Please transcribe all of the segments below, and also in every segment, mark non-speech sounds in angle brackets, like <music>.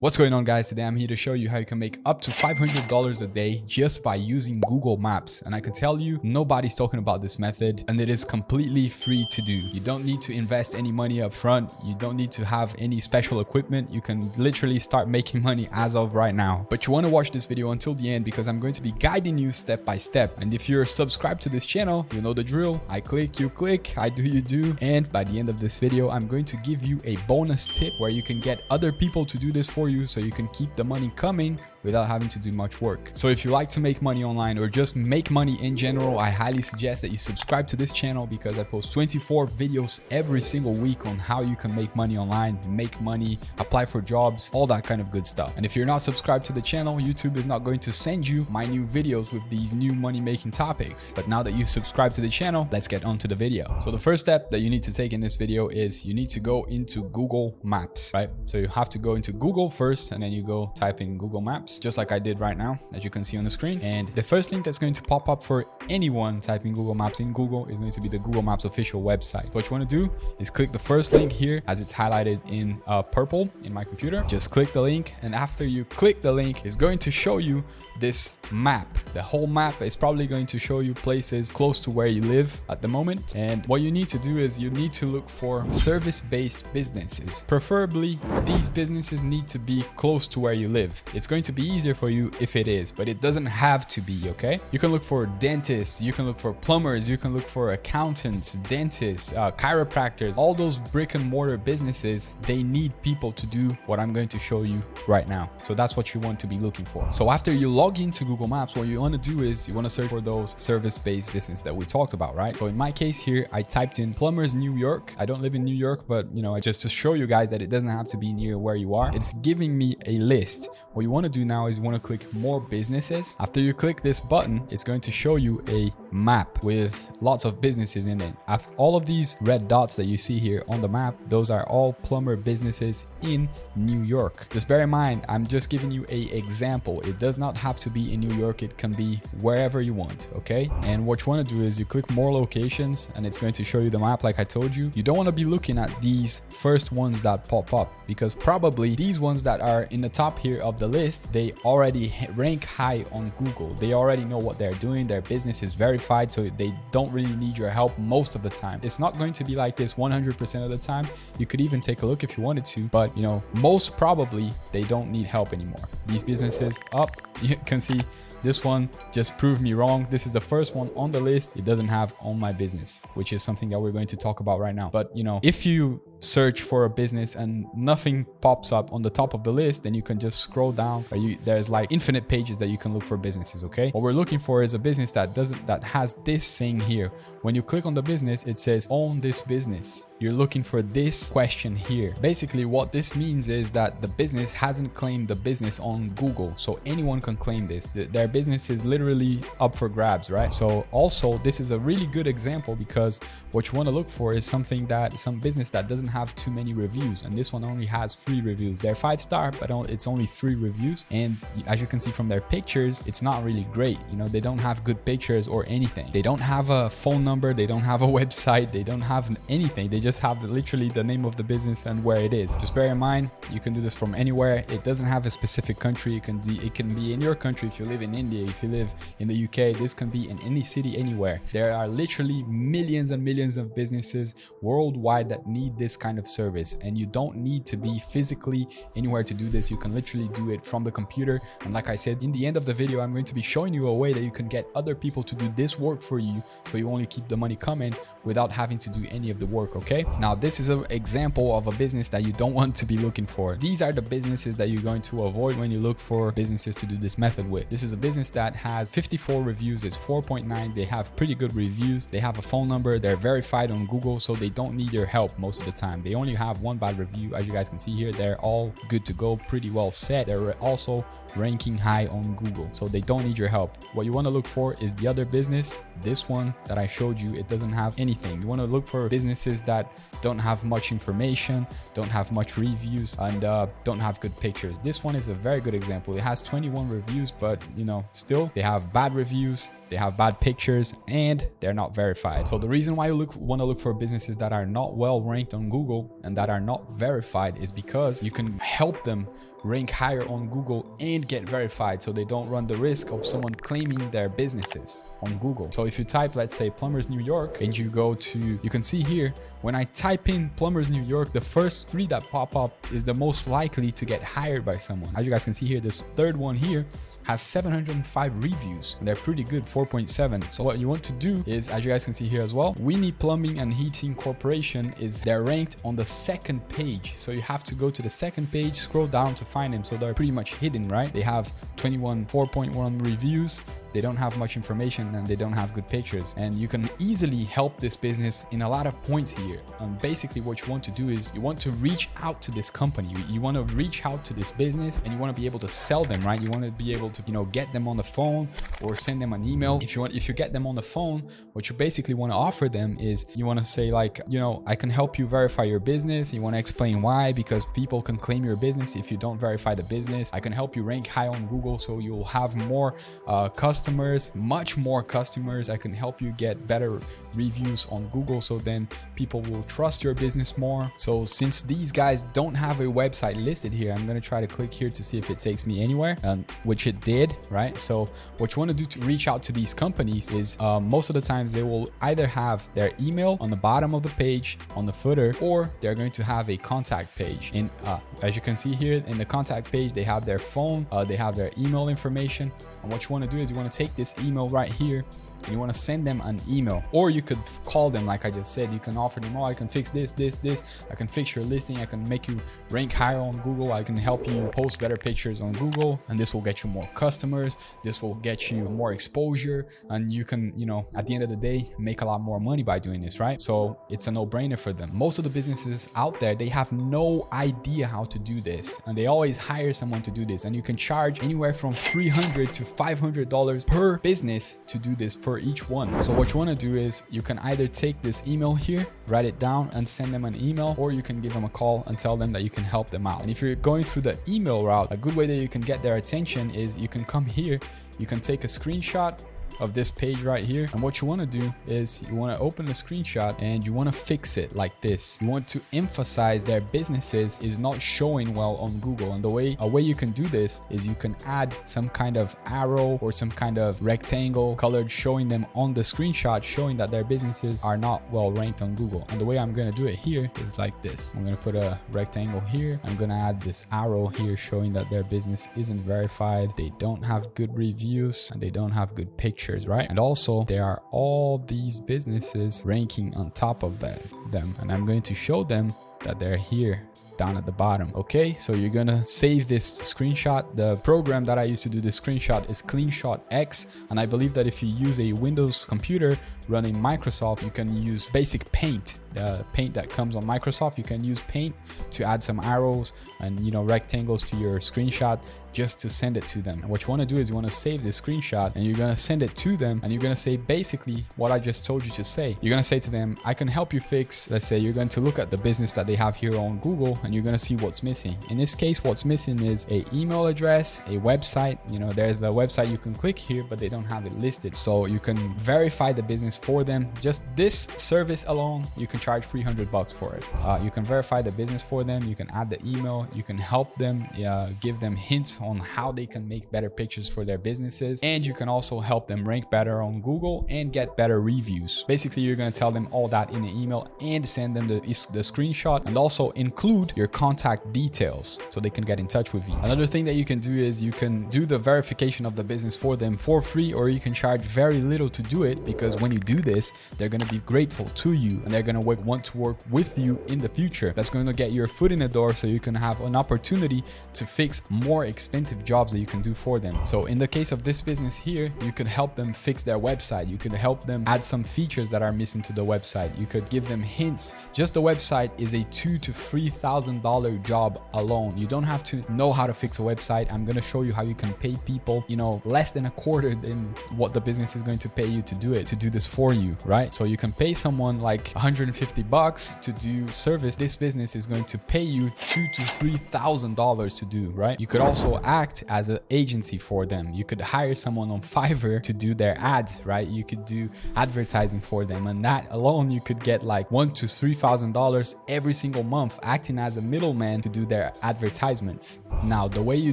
What's going on guys? Today I'm here to show you how you can make up to $500 a day just by using Google Maps. And I can tell you, nobody's talking about this method and it is completely free to do. You don't need to invest any money up front. You don't need to have any special equipment. You can literally start making money as of right now. But you want to watch this video until the end because I'm going to be guiding you step by step. And if you're subscribed to this channel, you know the drill. I click, you click, I do, you do. And by the end of this video, I'm going to give you a bonus tip where you can get other people to do this for you so you can keep the money coming without having to do much work. So if you like to make money online or just make money in general, I highly suggest that you subscribe to this channel because I post 24 videos every single week on how you can make money online, make money, apply for jobs, all that kind of good stuff. And if you're not subscribed to the channel, YouTube is not going to send you my new videos with these new money making topics. But now that you've subscribed to the channel, let's get on to the video. So the first step that you need to take in this video is you need to go into Google Maps, right? So you have to go into Google first and then you go type in Google Maps just like I did right now, as you can see on the screen. And the first link that's going to pop up for anyone typing Google Maps in Google is going to be the Google Maps official website. What you want to do is click the first link here as it's highlighted in uh, purple in my computer. Just click the link. And after you click the link, it's going to show you this map. The whole map is probably going to show you places close to where you live at the moment. And what you need to do is you need to look for service-based businesses. Preferably, these businesses need to be close to where you live. It's going to be easier for you if it is, but it doesn't have to be, okay? You can look for dentists, you can look for plumbers, you can look for accountants, dentists, uh, chiropractors, all those brick and mortar businesses, they need people to do what I'm going to show you right now. So that's what you want to be looking for. So after you log into Google Maps, what you want to do is you want to search for those service-based business that we talked about, right? So in my case here, I typed in plumbers New York. I don't live in New York, but you know, I just to show you guys that it doesn't have to be near where you are. It's giving me a list. What you want to do now is you want to click more businesses. After you click this button, it's going to show you a map with lots of businesses in it. After all of these red dots that you see here on the map, those are all plumber businesses in New York. Just bear in mind, I'm just giving you a example. It does not have to be in New York. It can be wherever you want. Okay. And what you want to do is you click more locations and it's going to show you the map. Like I told you, you don't want to be looking at these first ones that pop up because probably these ones that are in the top here of the list, they already rank high on Google. They already know what they're doing. Their business is verified, so they don't really need your help most of the time. It's not going to be like this 100% of the time. You could even take a look if you wanted to, but you know, most probably they don't need help anymore. These businesses oh, up, <laughs> you can see this one just proved me wrong. This is the first one on the list. It doesn't have on my business, which is something that we're going to talk about right now. But you know, if you search for a business and nothing pops up on the top of the list, then you can just scroll down. You, there's like infinite pages that you can look for businesses. Okay. What we're looking for is a business that doesn't, that has this thing here. When you click on the business, it says own this business. You're looking for this question here. Basically, what this means is that the business hasn't claimed the business on Google. So anyone can claim this. Their business is literally up for grabs, right? So also, this is a really good example because what you want to look for is something that some business that doesn't have too many reviews. And this one only has three reviews. They're five star, but it's only three reviews. And as you can see from their pictures, it's not really great. You know, they don't have good pictures or anything. They don't have a phone number. They don't have a <laughs> website. They don't have anything. They just have literally the name of the business and where it is. Just bear in mind, you can do this from anywhere. It doesn't have a specific country. It can, it can be in your country if you live in India, if you live in the UK. This can be in any city, anywhere. There are literally millions and millions of businesses worldwide that need this kind of service. And you don't need to be physically anywhere to do this. You can literally do it from the computer. And like I said, in the end of the video, I'm going to be showing you a way that you can get other people to do this work for you. So you only keep the money coming without having to do any of the work. Okay. Now, this is an example of a business that you don't <laughs> want to be looking for. These are the businesses that you're going to avoid when you look for businesses to do this method with. This is a business that has 54 reviews. It's 4.9. They have pretty good reviews. They have a phone number. They're verified on Google, so they don't need your help most of the time. They only have one bad review. As you guys can see here, they're all good to go, pretty well set. They're also ranking high on Google, so they don't need your help. What you want to look for is the other business. This one that I showed you, it doesn't have anything. You want to look for businesses that don't have much information, don't have much reviews, and uh, don't have good pictures. This one is a very good example. It has 21 reviews, but you know, still they have bad reviews, they have bad pictures, and they're not verified. So the reason why you look want to look for businesses that are not well ranked on Google and that are not verified is because you can help them rank higher on Google and get verified so they don't run the risk of someone claiming their businesses on Google. So if you type, let's say Plumbers New York and you go to, you can see here, when I type in Plumbers New York, the first three that pop up is the most likely to get hired by someone. As you guys can see here, this third one here has 705 reviews and they're pretty good 4.7 so what you want to do is as you guys can see here as well Winnie Plumbing and Heating Corporation is they're ranked on the second page so you have to go to the second page scroll down to find them so they're pretty much hidden right? They have 21 4.1 reviews they don't have much information and they don't have good pictures. And you can easily help this business in a lot of points here. And basically what you want to do is you want to reach out to this company. You, you want to reach out to this business and you want to be able to sell them right? You want to be able to you know get them on the phone or send them an email. If you want if you get them on the phone what you basically want to offer them is you want to say like you know i can help you verify your business. You want to explain why? Because people can claim your business if you don't verify the business. I can help you rank high on google so you'll have more uh, customers customers, much more customers. I can help you get better reviews on Google so then people will trust your business more. So since these guys don't have a website listed here, I'm going to try to click here to see if it takes me anywhere, and which it did, right? So what you want to do to reach out to these companies is uh, most of the times they will either have their email on the bottom of the page on the footer, or they're going to have a contact page. And uh, as you can see here in the contact page, they have their phone, uh, they have their email information. And what you want to do is you take this email right here you want to send them an email or you could call them like i just said. You can offer them oh i can fix this this this. I can fix your listing. I can make you rank higher on google. I can help you post better pictures on google and this will get you more customers. This will get you more exposure and you can you know at the end of the day make a lot more money by doing this right? So it's a no-brainer for them. Most of the businesses out there they have no idea how to do this and they always hire someone to do this and you can charge anywhere from 300 to 500 dollars per business to do this for each one. So what you want to do is you can either take this email here, write it down and send them an email, or you can give them a call and tell them that you can help them out. And if you're going through the email route, a good way that you can get their attention is you can come here, you can take a screenshot of this page right here. And what you want to do is you want to open the screenshot and you want to fix it like this. You want to emphasize their businesses is not showing well on Google. And the way a way you can do this is you can add some kind of arrow or some kind of rectangle colored showing them on the screenshot showing that their businesses are not well ranked on Google. And the way I'm going to do it here is like this. I'm going to put a rectangle here. I'm going to add this arrow here showing that their business isn't verified. They don't have good reviews and they don't have good pictures right? And also there are all these businesses ranking on top of that, them. And I'm going to show them that they're here down at the bottom okay? So you're gonna save this screenshot. The program that i use to do the screenshot is cleanshot x. And i believe that if you use a windows computer running microsoft you can use basic paint. The paint that comes on microsoft you can use paint to add some arrows and you know rectangles to your screenshot just to send it to them. And what you want to do is you want to save this screenshot and you're going to send it to them and you're going to say basically what I just told you to say. You're going to say to them, I can help you fix, let's say you're going to look at the business that they have here on Google and you're going to see what's missing. In this case, what's missing is a email address, a website, you know, there's the website you can click here, but they don't have it listed. So you can verify the business for them. Just this service alone, you can charge 300 bucks for it. Uh, you can verify the business for them. You can add the email, you can help them, uh, give them hints how they can make better pictures for their businesses. And you can also help them rank better on Google and get better reviews. Basically, you're going to tell them all that in an email and send them the, the screenshot and also include your contact details so they can get in touch with you. Another thing that you can do is you can do the verification of the business for them for free or you can charge very little to do it because when you do this, they're going to be grateful to you and they're going to want to work with you in the future. That's going to get your foot in the door so you can have an opportunity to fix more expensive expensive jobs that you can do for them. So in the case of this business here, you could help them fix their website. You could help them add some features that are missing to the website. You could give them hints. Just the website is a two to three thousand dollar job alone. You don't have to know how to fix a website. I'm gonna show you how you can pay people, you know, less than a quarter than what the business is going to pay you to do it, to do this for you, right? So you can pay someone like 150 bucks to do service. This business is going to pay you two to three thousand dollars to do, right? You could also act as an agency for them. You could hire someone on Fiverr to do their ads, right? You could do advertising for them and that alone you could get like one to three thousand dollars every single month acting as a middleman to do their advertisements. Now the way you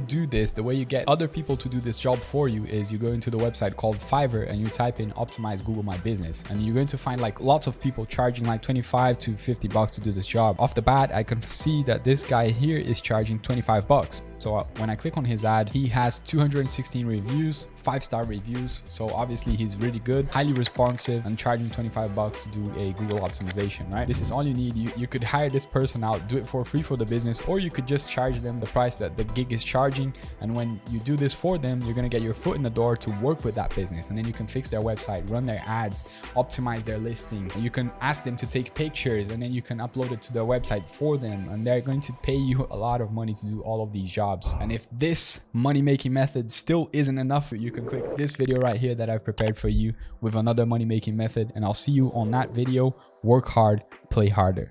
do this, the way you get other people to do this job for you is you go into the website called Fiverr and you type in optimize Google My Business and you're going to find like lots of people charging like 25 to 50 bucks to do this job. Off the bat, I can see that this guy here is charging 25 bucks. So uh, when I click on his ad, he has 216 reviews, five star reviews. So obviously he's really good, highly responsive and charging 25 bucks to do a Google optimization, right? This is all you need. You, you could hire this person out, do it for free for the business, or you could just charge them the price that the gig is charging. And when you do this for them, you're going to get your foot in the door to work with that business. And then you can fix their website, run their ads, optimize their listing. You can ask them to take pictures and then you can upload it to their website for them. And they're going to pay you a lot of money to do all of these jobs jobs. And if this money making method still isn't enough, you can click this video right here that I've prepared for you with another money making method. And I'll see you on that video. Work hard, play harder.